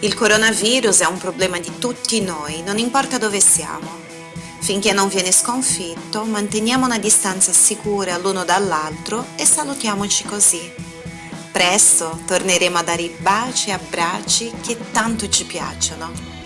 Il coronavirus è un problema di tutti noi, non importa dove siamo. Finché non viene sconfitto, manteniamo una distanza sicura l'uno dall'altro e salutiamoci così. Presto torneremo a dare i baci e abbracci che tanto ci piacciono.